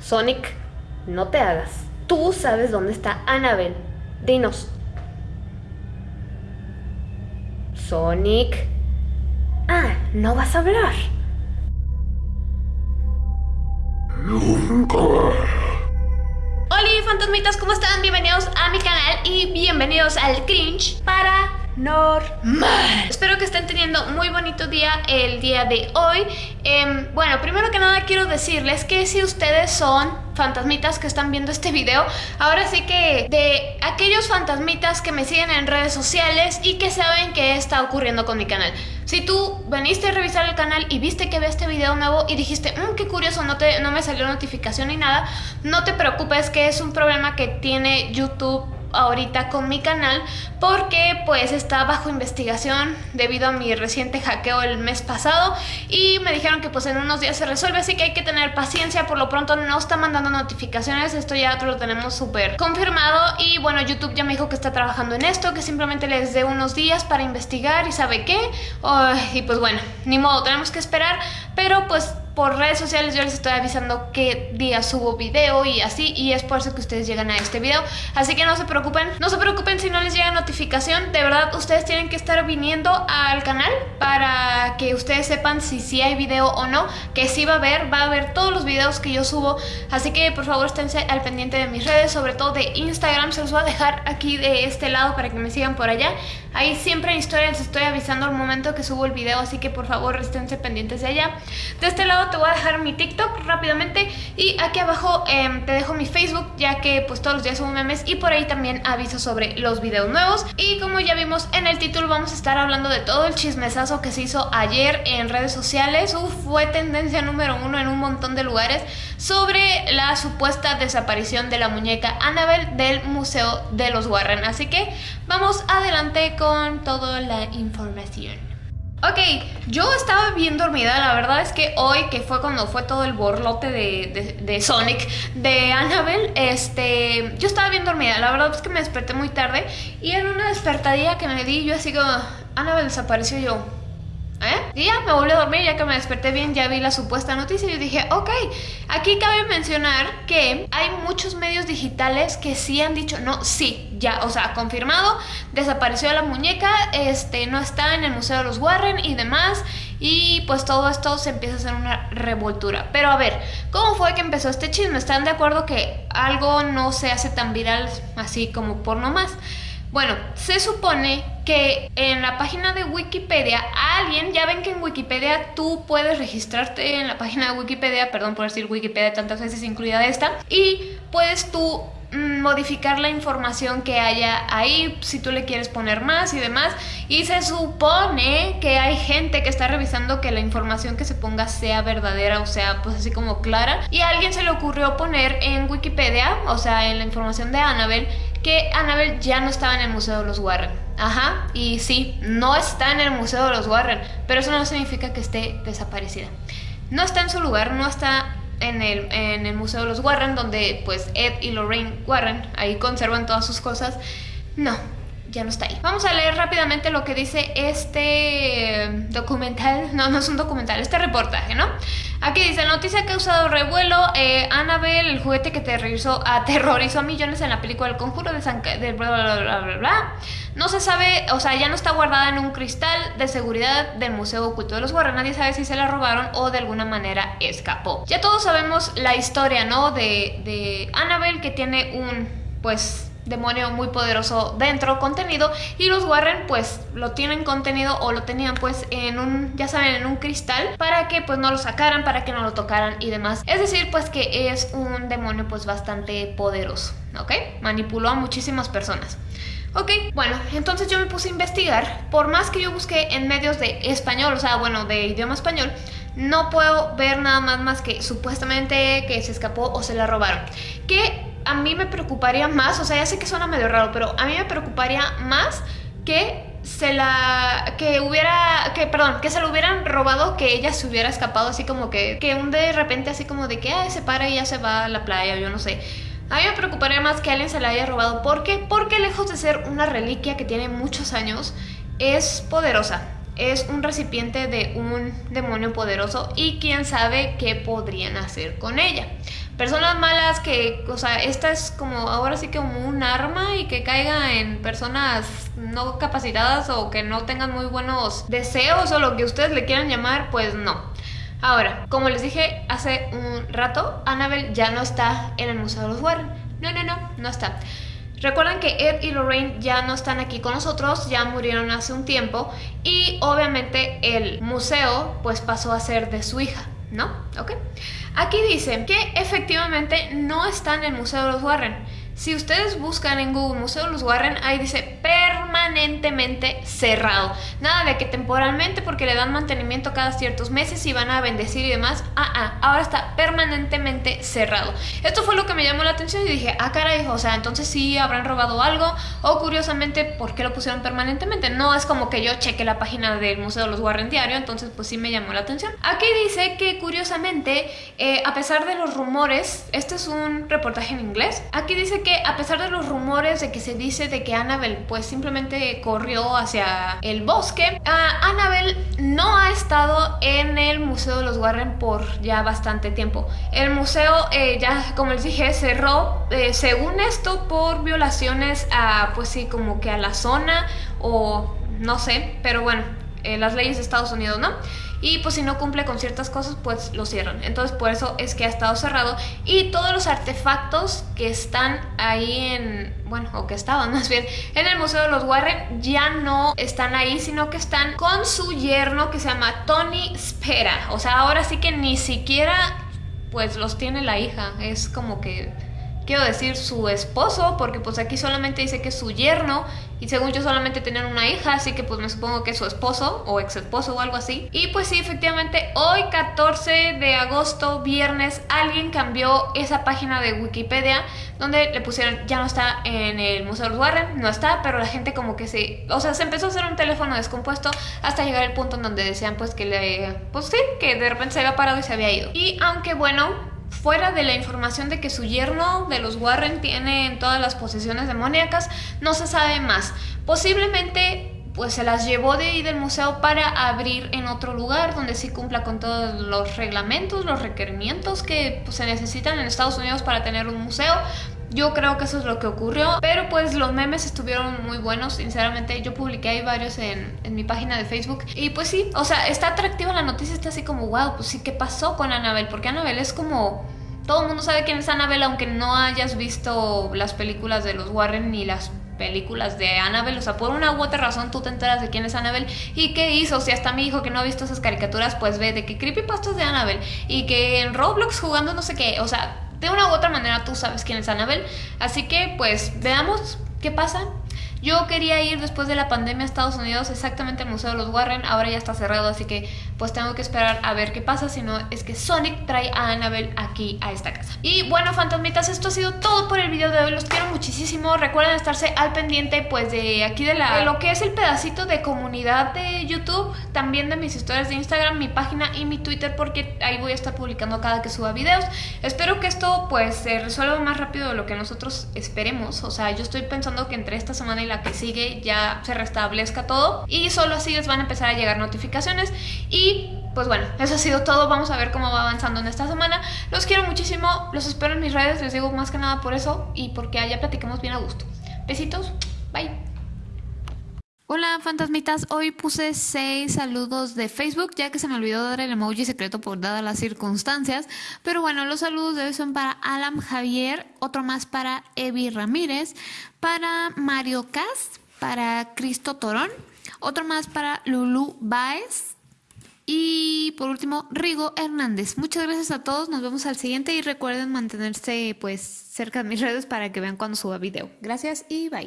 Sonic, no te hagas. Tú sabes dónde está Annabelle. Dinos. Sonic. Ah, no vas a hablar. Nunca. Hola fantasmitas, ¿cómo están? Bienvenidos a mi canal y bienvenidos al Cringe para normal. Espero que estén teniendo muy bonito día el día de hoy. Em, bueno, primero que nada quiero decirles que si ustedes son fantasmitas que están viendo este video, ahora sí que de aquellos fantasmitas que me siguen en redes sociales y que saben qué está ocurriendo con mi canal. Si tú veniste a revisar el canal y viste que ve este video nuevo y dijiste, mmm, qué curioso, no, te, no me salió notificación ni nada, no te preocupes que es un problema que tiene YouTube ahorita con mi canal porque pues está bajo investigación debido a mi reciente hackeo el mes pasado y me dijeron que pues en unos días se resuelve así que hay que tener paciencia. Por lo pronto no está mandando notificaciones esto ya lo tenemos súper confirmado y bueno YouTube ya me dijo que está trabajando en esto que simplemente les dé unos días para investigar y sabe qué. Y pues bueno ni modo tenemos que esperar pero pues por redes sociales yo les estoy avisando qué día subo video y así y es por eso que ustedes llegan a este video. Así que no se preocupen, no se preocupen si no les llega notificación. De verdad ustedes tienen que estar viniendo al canal para que ustedes sepan si sí hay video o no que sí va a haber, va a haber todos los videos que yo subo. Así que por favor esténse al pendiente de mis redes sobre todo de Instagram, se los voy a dejar aquí de este lado para que me sigan por allá ahí siempre en historias estoy avisando al momento que subo el video así que por favor esténse pendientes de allá de este lado te voy a dejar mi TikTok rápidamente y aquí abajo em, te dejo mi Facebook ya que pues todos los días subo memes y por ahí también aviso sobre los videos nuevos. Y como ya vimos en el título vamos a estar hablando de todo el chismesazo que se hizo ayer en redes sociales. Uf, fue tendencia número uno en un montón de lugares sobre la supuesta desaparición de la muñeca Annabelle del Museo de los Warren. Así que vamos adelante con toda la información. Ok, yo estaba bien dormida, la verdad es que hoy, que fue cuando fue todo el borlote de, Sonic, de Annabelle, este, yo estaba bien dormida, la verdad es que me desperté muy tarde y en una despertadilla que me di, yo así como, Annabelle desapareció yo, ¿Eh? Y ya me volví a dormir, ya que me desperté bien, ya vi la supuesta noticia y dije, ok, aquí cabe mencionar que hay muchos medios digitales que sí han dicho, no, sí, ya, o sea, confirmado, desapareció la muñeca, este, no está en el Museo de los Warren y demás, y pues todo esto se empieza a hacer una revoltura. Pero a ver, ¿cómo fue que empezó este chisme? ¿Están de acuerdo que algo no se hace tan viral así como por nomás? Bueno, se supone que en la página de Wikipedia alguien, ya ven que en Wikipedia tú puedes registrarte en la página de Wikipedia, perdón por decir Wikipedia tantas veces incluida esta, y puedes tú mm, modificar la información que haya ahí si tú le quieres poner más y demás. Y se supone que hay gente que está revisando que la información que se ponga sea verdadera o sea pues así como clara. Y a alguien se le ocurrió poner en Wikipedia o sea en la información de Annabelle que Annabelle ya no estaba en el Museo de los Warren. Ajá, y sí, no está en el Museo de los Warren, pero eso no significa que esté desaparecida. No está en su lugar, no está en el, en el Museo de los Warren, donde pues Ed y Lorraine Warren ahí conservan todas sus cosas. No, ya no está ahí. Vamos a leer rápidamente lo que dice este documental, no, no es un documental, este reportaje, ¿no? Aquí dice, noticia que ha causado revuelo, eh, Annabelle, el juguete que aterrorizó, aterrorizó a millones en la película El Conjuro de San... De bla, bla, bla, bla, bla, No se sabe, o sea, ya no está guardada en un cristal de seguridad del Museo Oculto de los Warren. Nadie sabe si se la robaron o de alguna manera escapó. Ya todos sabemos la historia, ¿no? De, de Annabelle que tiene un, pues demonio muy poderoso dentro contenido y los Warren pues lo tienen contenido o lo tenían pues en un ya saben en un cristal para que pues no lo sacaran para que no lo tocaran y demás. Es decir pues que es un demonio pues bastante poderoso ok manipuló a muchísimas personas. Ok, bueno, entonces yo me puse a investigar, por más que yo busqué en medios de español, o sea, bueno, de idioma español, no puedo ver nada más más que supuestamente que se escapó o se la robaron. Que a mí me preocuparía más, o sea, ya sé que suena medio raro, pero a mí me preocuparía más que se la que hubiera que perdón que se lo hubieran robado que ella se hubiera escapado así como que que un de repente así como de que se para y ya se va a la playa yo no sé. A mí me preocuparía más que alguien se la haya robado. ¿por qué? porque lejos de ser una reliquia que tiene muchos años es poderosa. Es un recipiente de un demonio poderoso y quién sabe qué podrían hacer con ella personas malas que, o sea, esta es como ahora sí que como un arma y que caiga en personas no capacitadas o que no tengan muy buenos deseos o lo que ustedes le quieran llamar, pues no. Ahora, como les dije hace un rato, Annabelle ya no está en el Museo de los Warren. No, no, no, no está. Recuerden que Ed y Lorraine ya no están aquí con nosotros, ya murieron hace un tiempo y obviamente el museo pues pasó a ser de su hija, ¿no? ¿Ok? Aquí dicen que efectivamente no está en el Museo de los Warren. Si ustedes buscan en Google Museo los Warren, ahí dice permanentemente cerrado. Nada de que temporalmente porque le dan mantenimiento cada ciertos meses y van a bendecir y demás. Ah, ah, ahora está permanentemente cerrado. Esto fue lo que me llamó la atención y dije, ah, caray, o sea, entonces sí habrán robado algo. O curiosamente, ¿por qué lo pusieron permanentemente? No es como que yo cheque la página del Museo de los Warren diario, entonces pues sí me llamó la atención. Aquí dice que curiosamente, eh, a pesar de los rumores, este es un reportaje en inglés, aquí dice que a pesar de los rumores de que se dice de que Annabelle pues simplemente corrió hacia el bosque, uh, Annabelle no ha estado en el Museo de los Warren por ya bastante tiempo. El museo eh, ya, como les dije, cerró, eh, según esto, por violaciones a, pues sí, como que a la zona o no sé, pero bueno, eh, las leyes de Estados Unidos, ¿no? y pues si no cumple con ciertas cosas pues lo cierran. Entonces por eso es que ha estado cerrado. Y todos los artefactos que están ahí en bueno o que estaban más bien en el museo de los Warren ya no están ahí sino que están con su yerno que se llama Tony Spera. O sea ahora sí que ni siquiera pues los tiene la hija. Es como que quiero decir su esposo, porque pues aquí solamente dice que es su yerno y según yo solamente tenían una hija, así que pues me supongo que es su esposo o ex esposo o algo así. Y pues sí, efectivamente, hoy 14 de agosto, viernes, alguien cambió esa página de Wikipedia donde le pusieron, ya no está en el Museo de Warren, no está, pero la gente como que se, o sea, se empezó a hacer un teléfono descompuesto hasta llegar al punto en donde decían pues que le, pues sí, que de repente se había parado y se había ido. Y aunque bueno, fuera de la información de que su yerno de los Warren tiene todas las posesiones demoníacas, no se sabe más. Posiblemente pues se las llevó de ahí del museo para abrir en otro lugar donde sí cumpla con todos los reglamentos, los requerimientos que pues, se necesitan en Estados Unidos para tener un museo. Yo creo que eso es lo que ocurrió, pero pues los memes estuvieron muy buenos, sinceramente yo publiqué ahí varios en, en, mi página de Facebook. Y pues sí, o sea, está atractiva la noticia, está así como, wow, pues sí, ¿qué pasó con Annabelle? Porque Annabelle es como... Todo el mundo sabe quién es Annabelle, aunque no hayas visto las películas de los Warren ni las películas de Annabelle, o sea, por una u otra razón tú te enteras de quién es Annabelle y qué hizo, si hasta mi hijo que no ha visto esas caricaturas, pues ve de que creepypastas de Annabelle y que en Roblox jugando no sé qué, o sea, de una u otra manera tú sabes quién es Annabelle. Así que pues veamos qué pasa. Yo quería ir después de la pandemia a Estados Unidos exactamente al Museo de los Warren, ahora ya está cerrado, así que pues tengo que esperar a ver qué pasa, si no es que Sonic trae a Annabelle aquí a esta casa. Y bueno, fantasmitas, esto ha sido todo por el video de hoy, los quiero muchísimo, recuerden estarse al pendiente pues de aquí de, la, de lo que es el pedacito de comunidad de YouTube, también de mis historias de Instagram, mi página y mi Twitter, porque ahí voy a estar publicando cada que suba videos. Espero que esto pues se resuelva más rápido de lo que nosotros esperemos, o sea, yo estoy pensando que entre esta semana y la que sigue ya se restablezca todo y solo así les van a empezar a llegar notificaciones y pues bueno, eso ha sido todo, vamos a ver cómo va avanzando en esta semana. Los quiero muchísimo, los espero en mis redes, les digo más que nada por eso y porque allá platiquemos bien a gusto. Besitos, bye. Hola fantasmitas, hoy puse seis saludos de Facebook ya que se me olvidó dar el emoji secreto por dadas las circunstancias, pero bueno, los saludos de hoy son para Alan Javier, otro más para Evi Ramírez, para Mario Cast, para Cristo Torón, otro más para Lulu Baez y por último Rigo Hernández. Muchas gracias a todos, nos vemos al siguiente y recuerden mantenerse pues cerca de mis redes para que vean cuando suba video. Gracias y bye.